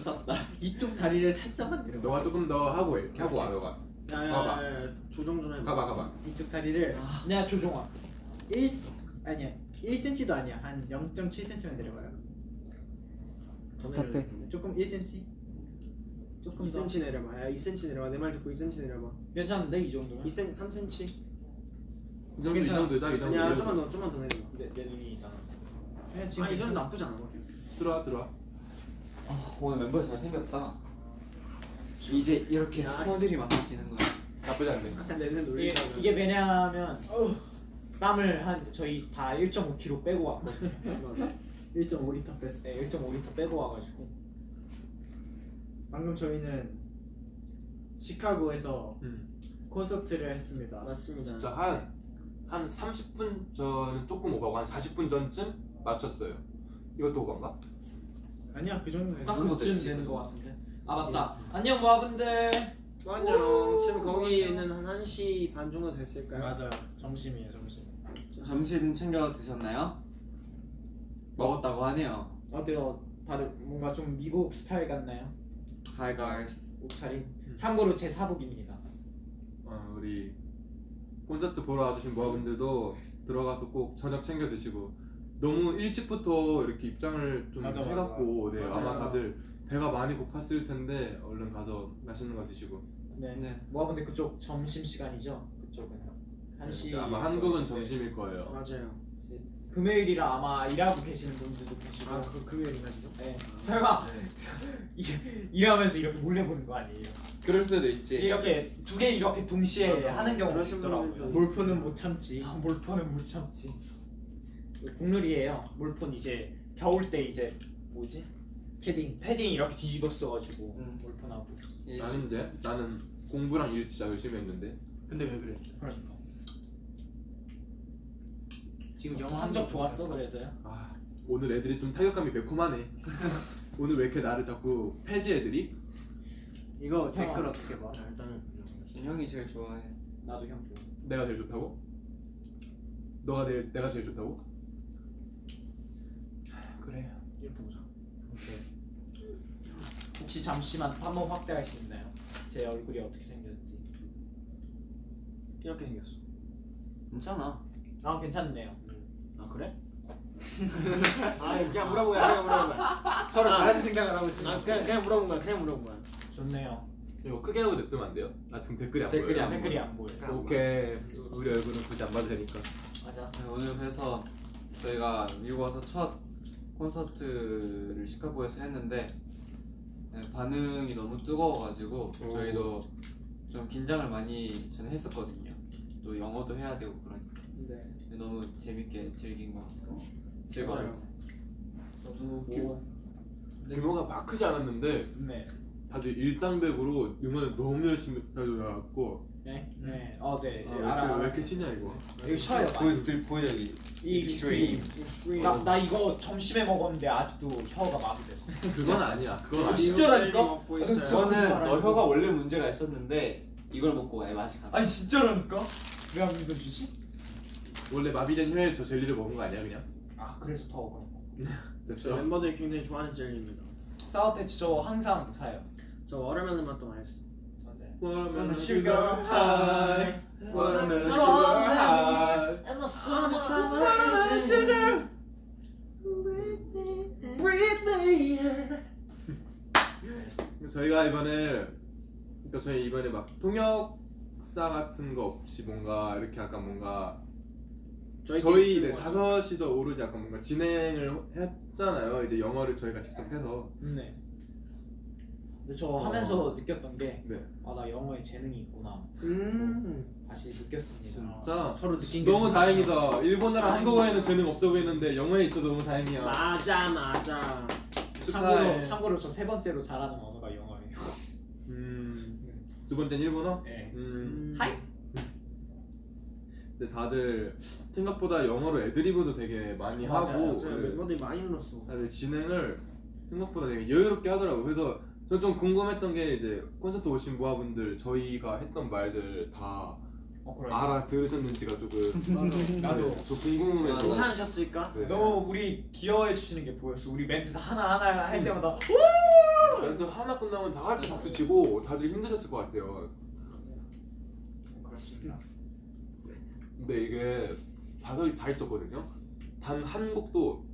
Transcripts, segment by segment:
샀다. 이쪽 다리를 살짝만 내려. 너가 조금 더 하고 해. 이렇게 하고 와 너가. 가봐. 야야야 조정 좀 해봐 가봐 가봐. 이쪽 다리를 내가 조종아 1 아니야 1cm도 아니야 한 0.7cm만 내려봐요. 스탑해 조금 1cm. 조금 더. 2cm 내려봐 야 2cm 내려봐 내 말 듣고 2cm 내려봐 괜찮은데 이 정도면? 2cm 3cm 이 정도 이 괜찮아. 정도다 이 정도. 아니야 이 좀만 정도. 더 좀만 더 내려봐 내, 내 눈이 이상한 네, 지금 아이 정도. 나쁘지 않아 들어와 들어와. 아, 오늘 멤버 잘 생겼다. 이제 이렇게 야. 스쿼드들이 맞춰지는 거야. 나쁘지 않네. 아까 내내 이게, 놀리다 이게 왜냐하면 땀을 한 저희 다 1.5kg 빼고 왔거든요 1.5리터 뺐어. 네, 1.5리터 빼고 와가지고 방금 저희는 시카고에서 음. 콘서트를 했습니다. 맞습니다 진짜 한한 30분 전은 조금 오버고 한 40분 전쯤 맞췄어요. 이것도 오버인가? 아니야 그 정도 딱 됐어. 그거 그쯤 됐지, 되는. 것 같은데 아 맞다 안녕 모아분들 안녕 지금 거기는 한 1시 반 정도 됐을까요? 맞아 점심이에요 점심. 점심 챙겨 드셨나요? 먹었다고 하네요. 어때요? 다들 뭔가 좀 미국 스타일 같나요? Hi guys. 옷차림 참고로 제 사복입니다 어, 우리 콘서트 보러 와주신 모아분들도 들어가서 꼭 저녁 챙겨 드시고 너무 일찍부터 이렇게 입장을 좀 맞아, 맞아. 해갖고 네, 아마 맞아요. 다들 배가 많이 고팠을 텐데 얼른 가서 맛있는 거 드시고 네, 네. 모아분들 그쪽 점심 시간이죠? 그쪽은 1시 네, 아마 한국은 점심일 거예요. 맞아요 금요일이라 아마 일하고 계시는 분들도 계시고 아 그 금요일인가 지금? 네. 설마 이- 일하면서 이렇게 몰래 보는 거 아니에요? 그럴 수도 있지. 이렇게 두 개 이렇게 동시에 맞아. 하는 그러신 있더라고요 몰표는 못 참지. 아, 몰폰은 못 참지 국룰이에요 몰폰 이제 겨울 때 이제 뭐지? 패딩. 패딩 이렇게 뒤집어 써가지고 음. 몰폰하고 이 나는 이제 나는 공부랑 일 진짜 열심히 했는데 근데 왜 그랬어? 그러니까 지금 영어 성적 좋았어? 그래서요? 아 오늘 애들이 좀 타격감이 매콤하네. 오늘 왜 이렇게 나를 자꾸 패지 애들이? 이거 형. 댓글 어떻게 봐? 자 일단은 형이 제일 좋아해. 나도 형 좋아 내가 제일 좋다고? 너가 제일 내가 제일 좋다고? 그래. 이렇게 보자 혹시 잠시만 한번 확대할 수 있나요? 제 얼굴이 어떻게 생겼지? 이렇게 생겼어 괜찮아. 아 괜찮네요 아 그래? 아 그냥 물어본 거야 그냥 물어본 거야 서로 다른 생각을 하고 있어. 아 그냥 그냥 물어본 거야 그냥 물어본 거야 좋네요 이거 크게 하고 냅두면 안 돼요? 나 지금 댓글이 안 댓글이 보여요. 안 댓글이 안 보여 오케이. 우리 얼굴은 굳이 안 봐도 되니까. 맞아 네, 오늘 그래서 저희가 미국 와서 첫 콘서트를 시카고에서 했는데 네, 반응이 너무 뜨거워가지고 오. 저희도 좀 긴장을 많이 저는 했었거든요. 또 영어도 해야 되고 그러니까 네 근데 너무 재밌게 즐긴 것 같고 즐거웠어요. 저도 뭐 규모가 막 크지 않았는데 네. 다들 일당백으로 응원을 너무 열심히 해줘갖고 네? 네. 어, 네. 아, 네, 왜, 알아, 이렇게, 알아. 왜 이렇게 쉬냐 이거 이거 쉬어요. 보여 보여주기 extreme. Extreme 나, 나 이거 점심에 먹었는데 아직도 혀가 마비됐어. 그건 아니야 그건 아니야 진짜라니까? 아. 저는 너. 혀가 원래 문제가 있었는데 이걸 먹고 애 맛이 가 아니 진짜라니까? 왜 안 믿어주지? 원래 마비된 혀에 저 젤리를 먹은 거 아니야 그냥? 아 그래서 더 그런 거. 저 됐어 멤버들이 굉장히 좋아하는 젤리입니다 Sour Patch 저 항상 사요. 저 watermelon 맛도 맛있어. Watermelon sugar high. Watermelon sugar high. And the summer Watermelon sugar. 저희가 이번에 그러니까 저희 이번에 막 통역사 같은 거 없이 뭔가 이렇게 약간 뭔가 저희 네, 다섯이서 오로지 약간 뭔가 진행을 했잖아요. 이제 영어를 저희가 직접 해서. 네. 근데 저 어. 하면서 느꼈던 게 네. 아 나 영어에 재능이 있구나. 음 다시 느꼈습니다. 진짜 서로 느낀 게 너무 좀 다행이다. 일본어랑 한국어에는 재능 없어 보이는데 영어에 있어 너무 다행이야. 맞아 맞아 참고로 축하해. 참고로 저 세 번째로 잘하는 언어가 영어예요. 음, 두 번째는 일본어? 네. 음. 하이. 근데 다들 생각보다 영어로 애드리브도 되게 많이 맞아요. 하고 네. 멤버들이 많이 늘었어 다들 진행을 생각보다 되게 여유롭게 하더라고. 그래서 저 좀 궁금했던 게 이제 콘서트 오신 모아분들 저희가 했던 말들 다 어 그래. 알아 들으셨는지가 조금 나도. 저 궁금해서 맞아. 괜찮으셨을까? 네. 너무 우리 귀여워해 주시는 게 보였어. 우리 멘트 다 하나 하나 할 때마다 하나 끝나면 다 같이 박수 치고 다들 힘드셨을 것 같아요. 그렇습니다. 근데 이게 다섯이 다 있었거든요. 단 한 곡도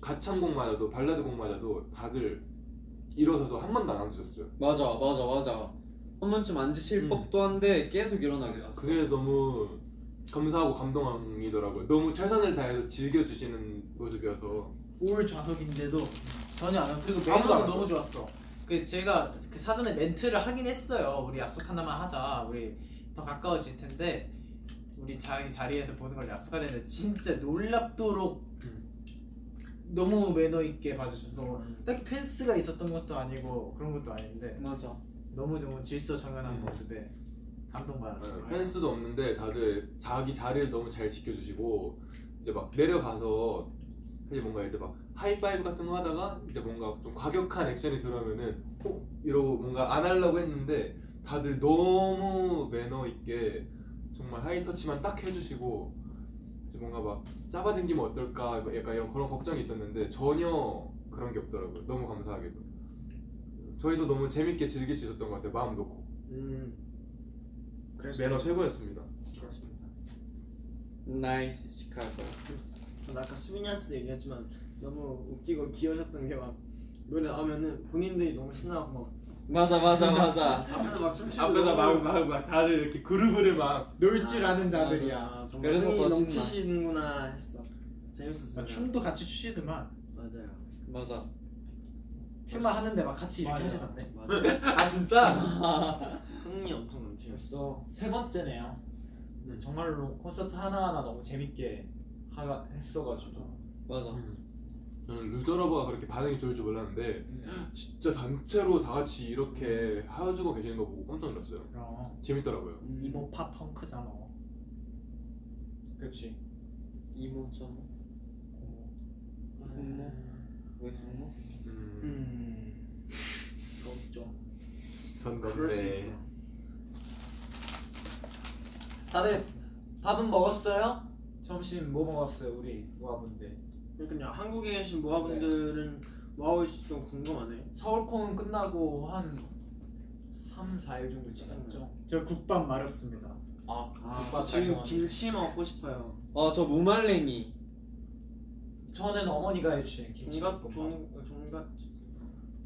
가창 곡마저도 발라드 곡마저도 다들 일어서서 한 번도 안 앉으셨어요. 맞아 맞아 맞아 한 번쯤 앉으실 음. 법도 한데 계속 일어나게 됐어 그게 너무 감사하고 감동이더라고요. 너무 최선을 다해서 즐겨주시는 모습이어서 올 좌석인데도 전혀 안 하고 그리고 아무도 안 매너도. 너무 좋았어. 그 제가 그 사전에 멘트를 하긴 했어요. 우리 약속한다만 하자. 우리 더 가까워질 텐데 우리 자기 자리에서 보는 걸 약속하는데 진짜 놀랍도록 너무 매너 있게 봐주셔서 딱히 펜스가 있었던 것도 아니고 그런 것도 아닌데 맞아 너무 너무 질서 정연한 음. 모습에 감동받았어요. 네, 펜스도 없는데 다들 자기 자리를 너무 잘 지켜주시고 이제 막 내려가서 사실 뭔가 이제 막 하이파이브 같은 거 하다가 이제 뭔가 좀 과격한 액션이 들어오면은 어? 이러고 뭔가 안 하려고 했는데 다들 너무 매너 있게 정말 하이터치만 딱 해주시고 뭔가 막 잡아당기면 어떨까 뭐 약간 이런 그런 걱정이 있었는데 전혀 그런 게 없더라고요. 너무 감사하게도. 저희도 너무 재밌게 즐길 수 있었던 것 같아요 마음 놓고. 음. 매너 최고였습니다. 그렇습니다. Nice Chicago 전 아까 수빈이한테도 얘기했지만 너무 웃기고 귀여우셨던 게 막 노래 나오면은 본인들이 너무 신나고 막 맞아 맞아 맞아 앞에서 막 춤추고 앞에서 너무 막, 막, 막 다들 이렇게 groove를 막 놀 줄 아는 자들이야. 아, 정말 그래서 흥이 더. 넘치시는구나 했어. 재밌었어요. 막 춤도 같이 추시더만 맞아요. 맞아 춤만 하는데 막 같이 이렇게 맞아. 하시던데. 맞아요. 아 진짜? 흥이 엄청 넘치셨어. 벌써 세 번째네요. 근데 정말로 콘서트 하나하나 너무 재밌게 하, 했어가지고 맞아 저는 루저러버가 그렇게 반응이 좋을 줄 몰랐는데 진짜 단체로 다 같이 이렇게 해주고 계시는 거 보고 깜짝 놀랐어요 그럼 재밌더라고요 이모 팝 펑크잖아. 그렇지. 이모 저모 숙모 왜 숙모 음, 음. 좀선 그럴 수 있어. 다들 밥은 먹었어요? 점심 뭐 먹었어요 우리 모아분들? 그러니까 한국에 계신 모아분들은 뭐 하고 있을지 좀 궁금하네. 서울콘 끝나고 한 3, 4일 정도 지났죠? 저 국밥 마렵습니다. 아, 아, 국밥 지금 잘 김치 먹고 싶어요. 아 저 무말랭이 저는 어머니가 해주신 김치볶음밥 종갓 종 종갓.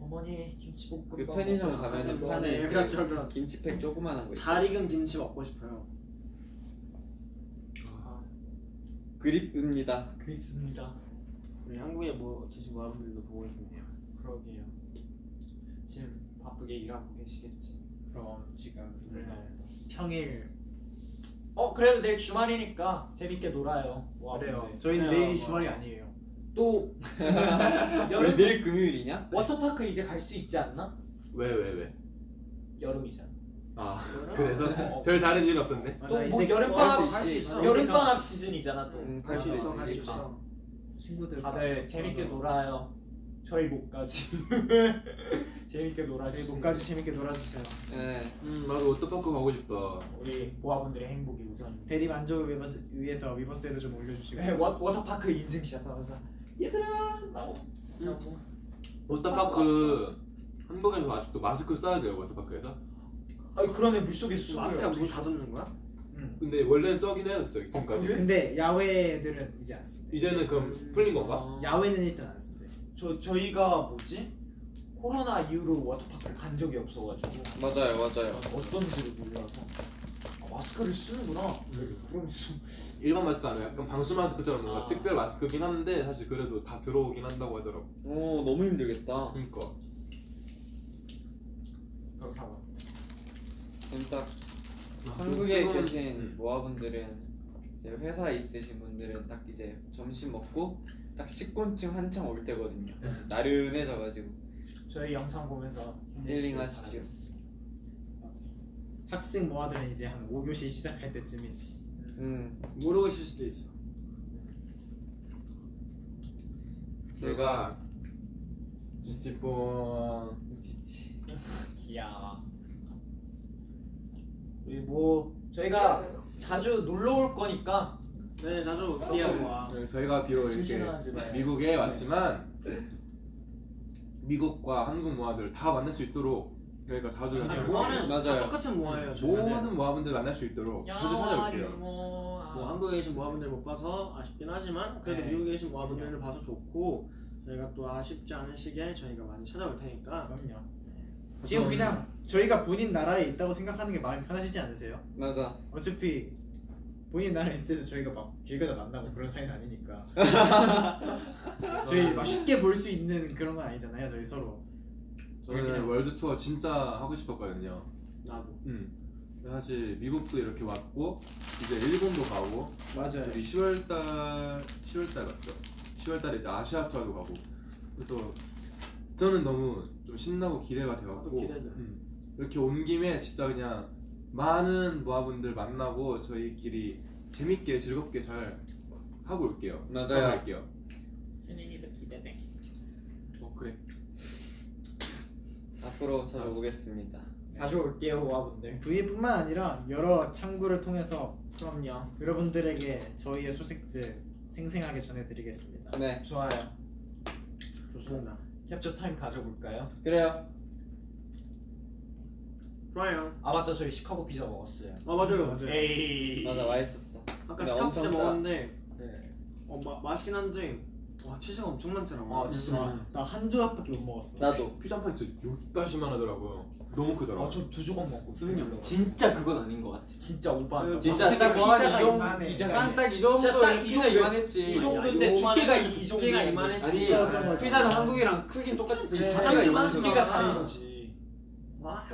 어머니 김치볶음밥 그 편의점 가면은 싶어요. 판에 네, 그렇죠, 그럼. 김치팩 조그만한 거 있어 잘 익은 김치 먹고 싶어요. 그립입니다 그립습니다 우리 한국에 뭐 계신 모아분들도 보고 싶네요. 그러게요 지금 바쁘게 일하고 계시겠지 그럼 지금 네. 평일 어 그래도 내일 주말이니까 재밌게 놀아요. 그래요. 저희는 그래요, 내일이 뭐. 주말이 아니에요. 또 여름 내일 금요일이냐? 워터파크 이제 갈 수 있지 않나? 왜 왜 왜? 여름이잖아 아 어. 그래서 별 다른 이유는 없었네 또뭐 새끼 여름방학. 여름방학 시즌이잖아 또 음, 갈수갈 있어, 수갈수 있지. 있어. 친구들 다들 재밌게 놀아요. 저희 몫까지. 재밌게 놀아주세요. 몫까지 재밌게 놀아주세요. 네. 음 나도 워터파크 가고 싶다. 우리 모아분들의 행복이 우선. 대리 만족을 위해서, 위해서 위버스에도 좀 올려주시고. 네, 워, 워터파크 인증샷 하면서. 얘들아 나오 나오 워터파크 한국에서 아직도 마스크 써야 돼요 워터파크에서? 아니 그러네. 물속에 숨어요 마스크가 문다 젖는 거야? 응. 근데 원래는 써긴 했었어요 지금까지 그래? 근데 야외들은 이제 안 쓴대. 이제는 그럼 풀린 건가? 어. 야외는 일단 안 쓴대. 저 저희가 뭐지 코로나 이후로 워터파크를 간 적이 없어가지고 맞아요 맞아요 어떤지를 몰라서 아, 마스크를 쓰는구나 음. 그러면서 일반 마스크 아니고 약간 방수 마스크처럼 뭔가 아. 특별 마스크긴 한데 사실 그래도 다 들어오긴 한다고 하더라고 오 너무 힘들겠다 그러니까 그렇다고 아, 한국에 그거는- 계신 음. 모아분들은 이제 회사 있으신 분들은 딱 이제 점심 먹고 딱 식곤증 한창 올 때거든요. 나른해져가지고 저희 영상 보면서 힐링하십시오. 학생 모아들은 이제 한 5교시 시작할 때쯤이지. 음 모르고 있을 수도 있어. 제가 찌찌뽕 지치. 이야 우리 뭐 저희가 자주 놀러 올 거니까 네, 자주 기대하고 와. 네, 저희가 비록 이렇게. 미국에 왔지만 미국과 한국 모아들 다 만날 수 있도록 저희가 자주 아니, 모아는 맞아요. 다 똑같은 모아예요. 모든 모아분들 만날 수 있도록 자주 찾아올게요. 뭐 한국에 계신 모아분들 못 봐서 아쉽긴 하지만 그래도 네. 미국에 계신 모아분들을 봐서 좋고 저희가 또 아쉽지 않은 시기에 저희가 많이 찾아올 테니까 그럼요. 지금 그냥 저희가 본인 나라에 있다고 생각하는 게 마음이 편하시지 않으세요? 맞아. 어차피 본인 나라에 있을 때도 저희가 막 길 가다 만나고 그런 사이는 아니니까 저희 막 쉽게 볼 수 있는 그런 건 아니잖아요 저희 서로 저는 그냥- 월드 투어 진짜 하고 싶었거든요. 나도 음. 사실 미국도 이렇게 왔고 이제 일본도 가고 맞아요 우리 10월달 10월달 맞죠? 10월달에 이제 아시아 투어도 가고 그래서 저는 너무 좀 신나고 기대가 기대돼. 음. 이렇게 온 김에 진짜 그냥 많은 모아분들 만나고 저희끼리 재밌게 즐겁게 잘 하고 올게요. 맞아요. 하고 갈게요. 현인이도 기대돼 어 그래. 앞으로 찾아오겠습니다. 자주 올게요 모아분들. V뿐만 아니라 여러 창구를 통해서 그럼요. 여러분들에게 저희의 소식들 생생하게 전해드리겠습니다 네. 좋아요. 좋습니다. 캡처 타임 가져볼까요? 그래요. 좋아요. 아 맞다 저희 시카고 피자 먹었어요. 아 맞아요. 맞아요. 에이. 맞아 맛있었어. 아까 시카고 피자. 먹었는데 네. 어 마, 맛있긴 한데 와 치즈가 엄청 많더라. 아, 진짜. 나 한 조각밖에 못 먹었어 나도. 피자 판 진짜 요따시만 하더라고요. 너무 크더라고. 아 저 두 조각 먹고. 수빈이 형 진짜 그건 아닌 것 같아. 진짜 오바. 진짜 어떻게 딱 피자가 진짜 정도 피자 이만했지. 이 정도인데 두께가 이 두께가 이만했지. 아니 진짜. 피자는 한국이랑 크긴 똑같았어. 네, 한국만 이만한 두께가. 다른 거지. 와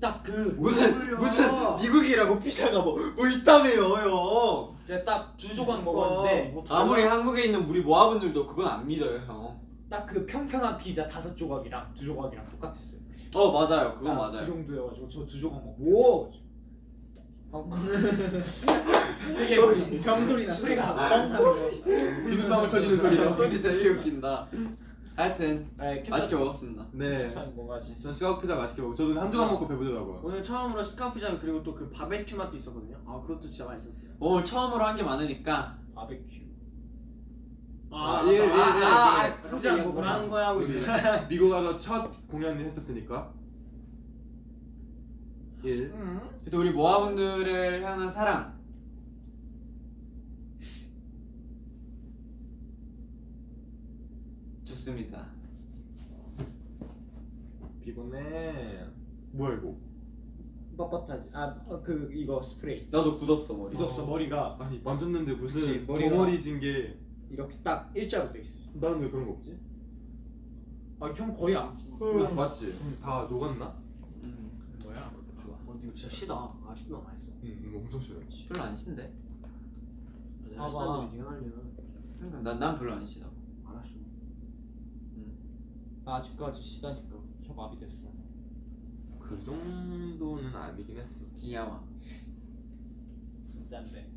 딱그 무슨 무슨 미국이라고 피자가 뭐, 뭐 있다며요 형. 제가 딱 두 조각 뭐 먹었는데 아무리 한국에 있는 우리 모아분들도 그건 안 믿어요 형. 딱 그 평평한 피자 다섯 조각이랑 두 조각이랑 똑같았어요. 어 맞아요 그건 딱그 맞아요. 정도여가지고 저 두 조각 먹고. 오 되게 병소리 나 소리가 비눗방울 터지는 소리가. 소리 되게 웃긴다. 하여튼 네, 맛있게 먹었습니다. 네. 뭐가지? 전 시카고 피자 맛있게 먹고 저도 한 조각 먹고 배부르더라고요. 오늘 처음으로 시카고 피자 그리고 또 그 바베큐 맛도 있었거든요. 아 그것도 진짜 맛있었어요. 오늘 처음으로 한 게 많으니까 바베큐. 아. 예, 예, 예, 아, 예. 아, 포장 뭐 거구나. 하는 거야 하고 우리 있었어요. 미국 가서 첫 공연을 했었으니까 1 그래도 우리 모아분들을 향한 사랑 좋습니다. 피곤해 뭐야 이거 뻣뻣하지. 아그 이거 스프레이. 나도 굳었어 머리. 굳었어 머리가 아니 만졌는데 무슨 그치, 머리가- 덩어리 진 게 이렇게 딱 일자로 돼 있어. 나는 왜 그런 거 없지? 아 형 거의 안. 맞지? 다 녹았나? 음, 뭐야 좋아. 어, 이거 진짜 시다. 아직도 남아 있어. 응 이거 엄청 싫어 별로 안 신데. 내가 봐봐. 시다는데 네가 날려. 그러니까 난, 난 별로 안 신다. 알았어. 아직까지 시다니까 혀 마비됐어. 그 정도는 아니긴 했어 귀여워. 진짠데.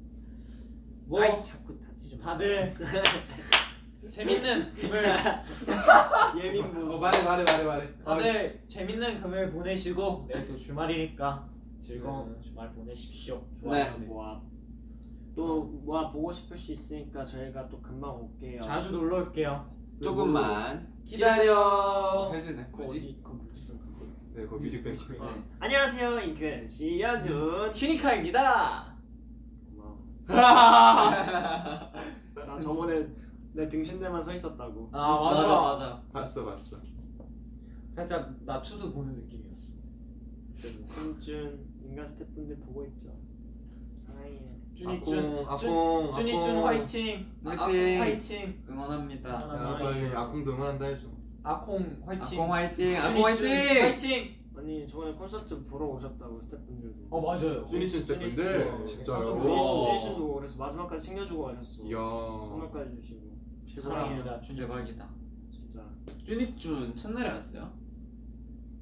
뭐 아이 자꾸 다치 좀 다들 재밌는 금요일 예민부. 어 말해 말해 말해 말해 다들 재밌는 금요일 보내시고 내일 또 주말이니까 즐거운 주말 보내십시오. 좋아요. 모아. 또 모아 보고 싶을 수 있으니까 저희가 또 금방 올게요. 자주 놀러 올게요. 조금만 기다려. 해주네. 그 굳이. 어디 그 뮤직뱅크 그. 네 네. 안녕하세요 인근 씨 연준. 휴니카입니다. 나 저번에 내 등신대만 서 있었다고. 아 맞아. 맞아 맞아. 봤어 봤어 살짝 나 투두 보는 느낌이었어. 연준 인간 스태프분들 보고 있죠. 사랑해. 준이준 아콩 준이준. 화이팅. 화이팅. 화이팅. 응원합니다. 자 빨리 아콩도 응원한다 해줘 아콩 화이팅. 아콩 화이팅. 아콩 화이팅. 화이팅. 아니 저번에 콘서트 보러 오셨다고 스태프분들도. 어 맞아요. 쭈니춘 스태프분들 어, 진짜요? 오. 주니준도 그래서 마지막까지 챙겨주고 가셨어. 이야 선물까지 주시고. 사랑합니다. 대박이다. 진짜. 쭈니쭈 첫날에 왔어요?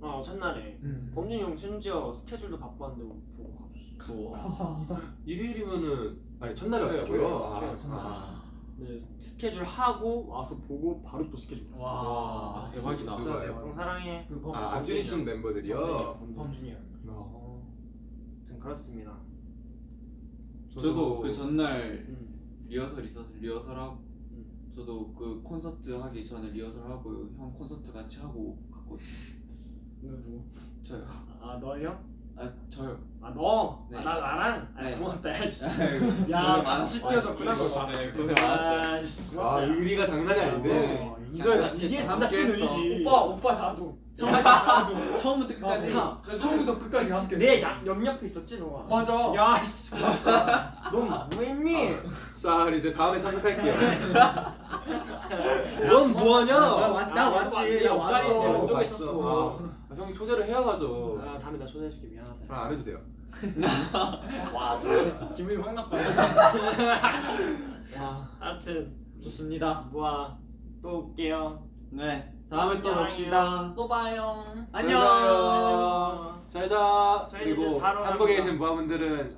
어 첫날에 음. 범준이 형 심지어 스케줄도 바빴는데 보고 가셨어. 우와. 일요일이면은 아니 첫날에 왔다고요? 토요일, 아, 첫날. 아. 네 스케줄 하고 와서 보고 바로 또 스케줄 갔어. 와 아, 대박이다. 진짜 형 대박. 사랑해. 그 범- 아 범준이 형. 멤버들이요? 범준이. 범준이 형. 어. 아무튼 그렇습니다. 저도 그 전날 음. 리허설 있어서 리허설하고 저도 그 콘서트 하기 전에 리허설 하고 형 콘서트 같이 하고 갔거든요. 누구? 저요. 아 너요? 아 저요. 아 너? 네. 아, 나 나랑? 아 네. 고맙다 야 씨. 고생 야 많았어요. 같이 뛰어줬구나 너. 네, 고생 많았어요. 아, 씨, 아. 의리가 장난이 아닌데 어, 이걸 같이 이게. 진짜 찐. 의리지. 오빠 오빠 나도 처음 처음부터 끝까지 야, 나 처음부터 끝까지 함께 내 양, 옆옆에 있었지 너가. 맞아 야 씨. 너 뭐했니? 자 이제 다음에 참석할게요 넌 뭐하냐 나, 왔- 왔지. 나 왔어. 어, 왼쪽에. 있었어. 아, 형이 초대를 해야 가죠 아 다음에 나 초대해줄게 미안하다. 아, 안 해도 돼요 와 진짜 기분이 확 나빠. 와 하여튼 좋습니다. 뭐야 또 올게요. 네. 다음에 또 봅시다. 또 봐요 안녕. 잘자 그리고 한국에. 계신 모아분들은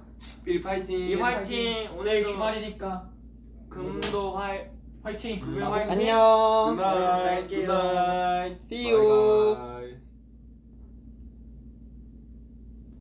일 파이팅 이 화이팅 오늘 주말이니까 금도 화이 화이팅. 금요 화이팅. 안녕. Good night 잘게요. Good night See you.